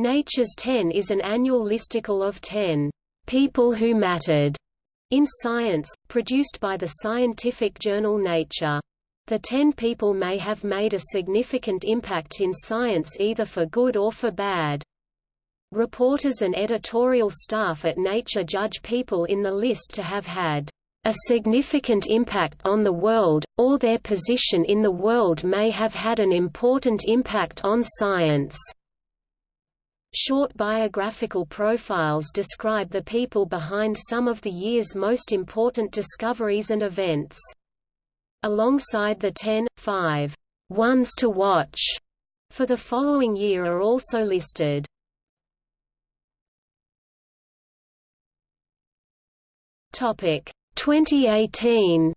Nature's 10 is an annual listicle of 10 people who mattered in science, produced by the scientific journal Nature. The 10 people may have made a significant impact in science either for good or for bad. Reporters and editorial staff at Nature judge people in the list to have had a significant impact on the world, or their position in the world may have had an important impact on science. Short biographical profiles describe the people behind some of the year's most important discoveries and events. Alongside the 10, 5 ones to watch for the following year are also listed. Topic 2018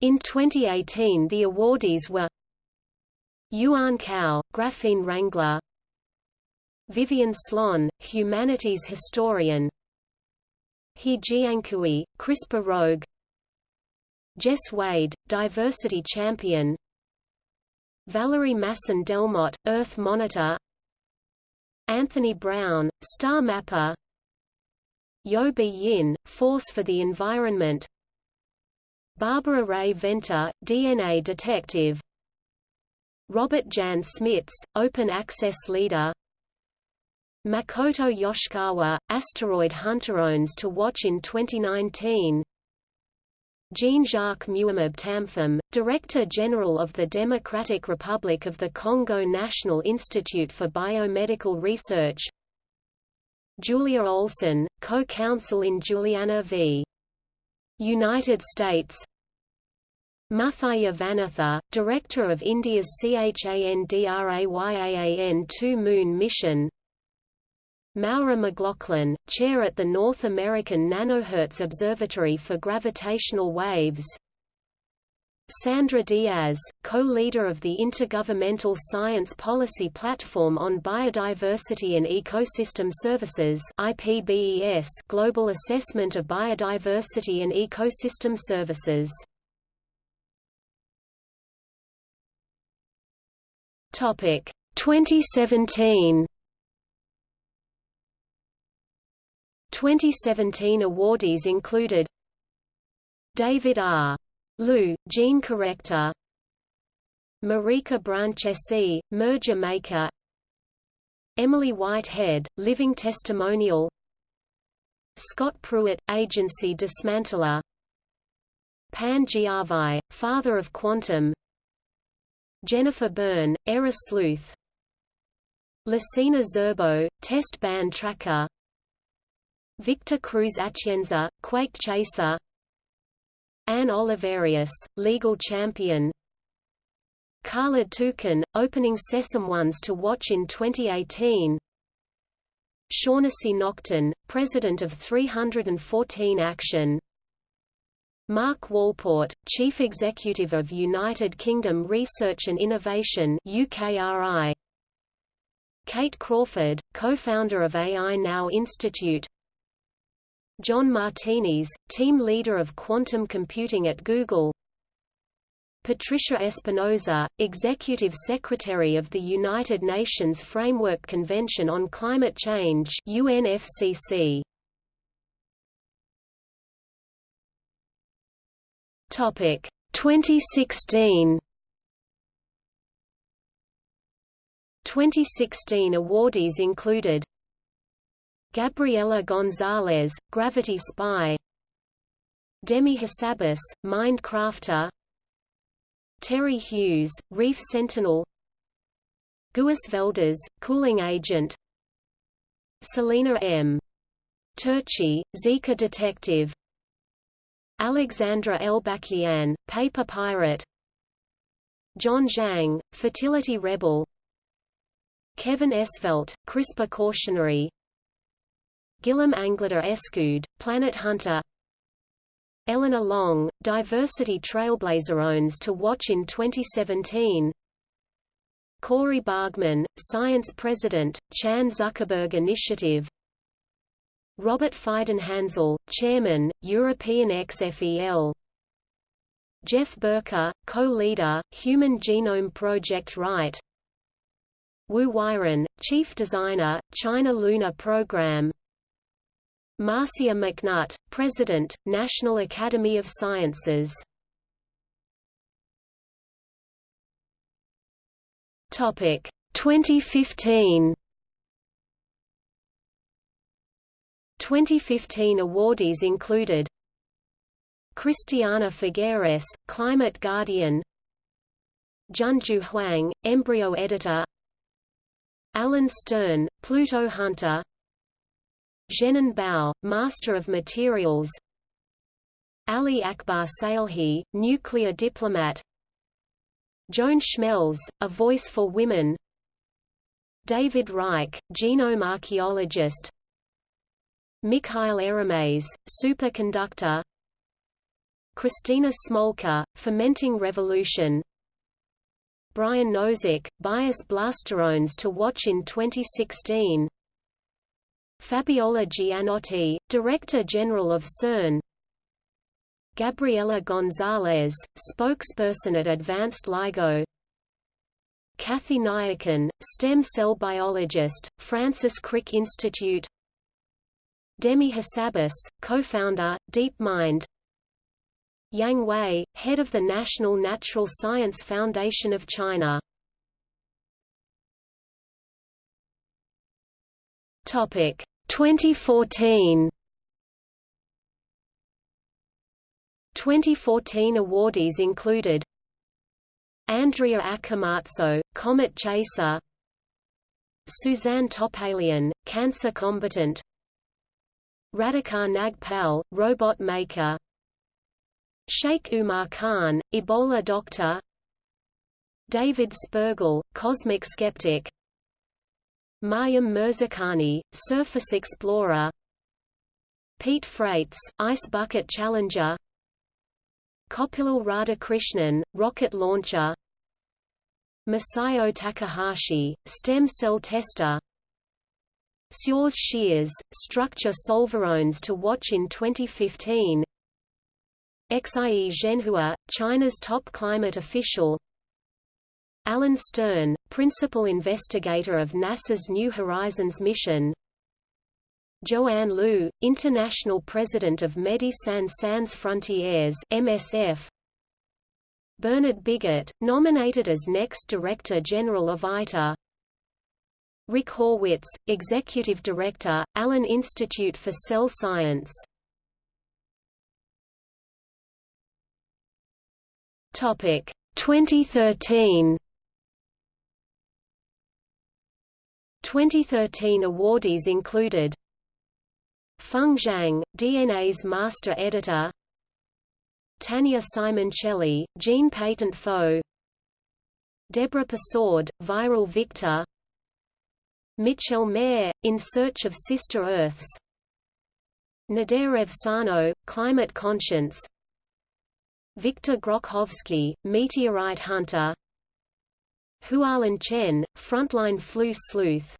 In 2018 the awardees were Yuan Cao, Graphene Wrangler. Vivian Slon, Humanities Historian. He Jiankui, CRISPR Rogue. Jess Wade, Diversity Champion. Valerie Masson Delmotte, Earth Monitor. Anthony Brown, Star Mapper. Yobi Yin, Force for the Environment. Barbara Rae-Venter, DNA Detective Robert Jan Smits, Open Access Leader. Makoto Yoshikawa, Asteroid Hunter owns to watch in 2019 Jean-Jacques Muyembe Tamfum, Director General of the Democratic Republic of the Congo National Institute for Biomedical Research. Julia Olson, co-counsel in Juliana v. United States Muthaiah Vanitha, director of India's CHANDRAYAAN-2 Moon mission. Maura McLaughlin, chair at the North American Nanohertz Observatory for Gravitational Waves. Sandra Diaz, co-leader of the Intergovernmental Science Policy Platform on Biodiversity and Ecosystem Services IPBES Global Assessment of Biodiversity and Ecosystem Services Topic 2017 2017 awardees included David R. Liu, gene corrector. Marica Branchesi, merger maker. Emily Whitehead, living testimonial. Scott Pruitt, agency dismantler. Pan Jianwei, father of quantum Jennifer Byrne, error sleuth Lassina Zerbo, test ban tracker Victor Cruz Atienza, quake chaser Ann Olivarius, legal champion Khaled Toukan, opening Sesame Ones to watch in 2018 Shaughnessy Naughton, president of 314 Action Mark Walport, Chief Executive of United Kingdom Research and Innovation UKRI. Kate Crawford, co-founder of AI Now Institute John Martinis, team leader of quantum computing at Google Patricia Espinosa, Executive Secretary of the United Nations Framework Convention on Climate Change UNFCCC. Topic 2016 2016 awardees included Gabriela Gonzalez, Gravity Spy Demis Hassabis, Mindcrafter Terry Hughes, Reef Sentinel Guus Velders, Cooling Agent Celina M. Turchi, Zika Detective Alexandra Elbakyan, Paper Pirate. John Zhang, Fertility Rebel. Kevin Esvelt, CRISPR Cautionary. Guillaume Anglada Escude, Planet Hunter. Elena Long, Diversity Trailblazer owns to watch in 2017 Cori Bargmann, Science President, Chan Zuckerberg Initiative Robert Feidenhans'l, Chairman, European XFEL Jef Boeke, co-leader, Human Genome Project Write Wu Weiren, Chief Designer, China Lunar Program. Marcia McNutt, President, National Academy of Sciences. Topic 2015 2015 awardees included Christiana Figueres, Climate Guardian Junjiu Huang, Embryo Editor Alan Stern, Pluto Hunter Zhenan Bao, Master of Materials Ali Akbar Salehi, Nuclear Diplomat Joan Schmelz, A Voice for Women David Reich, Genome Archaeologist Mikhail Eremets, Superconductor. Christina Smolke, Fermenting Revolution. Brian Nosek, Bias Blasterones to watch in 2016 Fabiola Gianotti, Director General of CERN. Gabriela Gonzalez, spokesperson at Advanced LIGO. Kathy Niakan, stem cell biologist, Francis Crick Institute Demis Hassabis, co-founder, DeepMind Yang Wei, head of the National Natural Science Foundation of China. Topic 2014 2014 awardees included Andrea Accomazzo, Comet Chaser Suzanne Topalian, Cancer Combatant Radhika Nagpal, Robot Maker. Sheikh Umar Khan, Ebola Doctor. David Spergel, Cosmic Skeptic. Maryam Mirzakhani, Surface Explorer. Pete Frates, Ice Bucket Challenger. Koppillil Radhakrishnan, Rocket Launcher. Masayo Takahashi, Stem Cell Tester Sjors Scheres, Structure Solverones to watch in 2015 Xie Zhenhua, China's top climate official. Alan Stern, principal investigator of NASA's New Horizons mission. Joanne Liu, international president of Médecins Sans Frontières MSF Bernard Bigot, nominated as next Director General of ITER Rick Horwitz, Executive Director, Allen Institute for Cell Science. Topic 2013 2013 awardees included. Feng Zhang, DNA's master editor. Tania Simoncelli, gene patent foe Deborah Persaud, viral victor Michel Mayor, In Search of Sister Earths. Nader Sano, Climate Conscience. Viktor Grokhovsky, Meteorite Hunter. Hualan Chen, Frontline Flu Sleuth.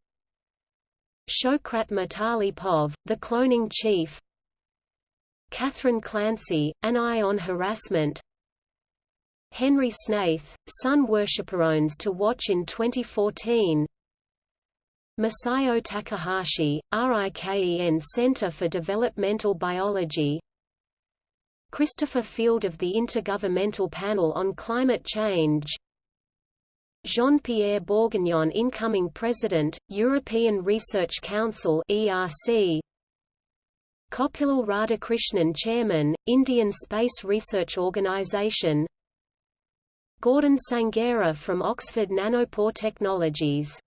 Shoukhrat Mitalipov, The Cloning Chief. Kathryn Clancy, An Eye on Harassment. Henry Snaith, Sun Worshipperones to watch in 2014 Masayo Takahashi, RIKEN Center for Developmental Biology. Christopher Field of the Intergovernmental Panel on Climate Change. Jean-Pierre Bourguignon incoming President, European Research Council ERC Koppillil Radhakrishnan Chairman, Indian Space Research Organisation Gordon Sanghera from Oxford Nanopore Technologies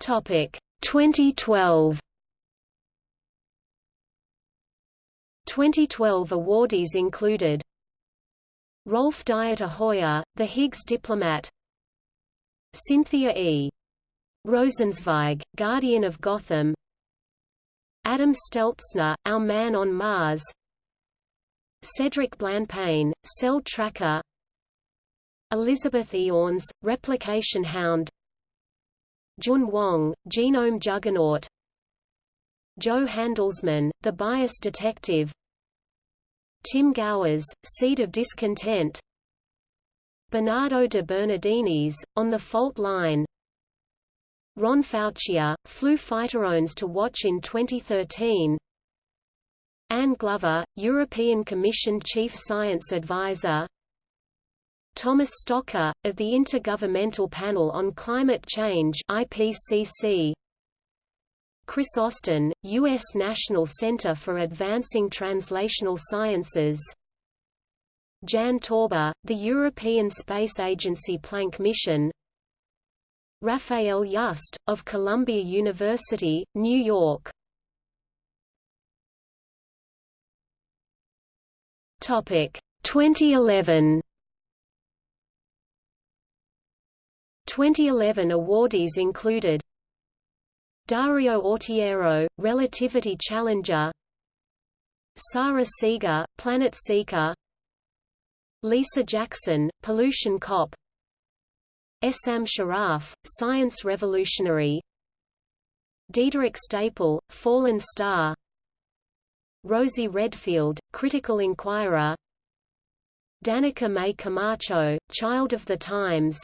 Topic 2012 2012 awardees included Rolf Dieter Heuer, The Higgs Diplomat Cynthia E. Rosenzweig, Guardian of Gotham Adam Steltzner, Our Man on Mars Cedric Blanpain, Cell Tracker Elizabeth Iorns, Replication Hound Jun Wang, Genome Juggernaut. Jo Handelsman, The Bias Detective. Tim Gowers, Seed of Discontent. Bernardo de Bernardinis, on the fault line. Ron Fouchier, flu fighterones to watch in 2013 Anne Glover, European Commission Chief Science Advisor Thomas Stocker, of the Intergovernmental Panel on Climate Change IPCC, Chris Austin, U.S. National Center for Advancing Translational Sciences. Jan Tauber, the European Space Agency Planck mission. Rafael Yuste, of Columbia University, New York. Topic 2011 2011 awardees included Dario Autiero, Relativity Challenger Sara Seager, Planet Seeker Lisa Jackson, Pollution Cop Essam Sharaf, Science Revolutionary Diederik Stapel, Fallen Star Rosie Redfield, Critical Inquirer Danica May Camacho, Child of the Times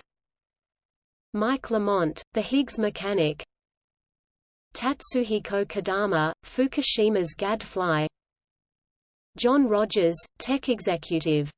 Mike Lamont, The Higgs Mechanic. Tatsuhiko Kodama, Fukushima's gadfly. John Rogers, Tech Executive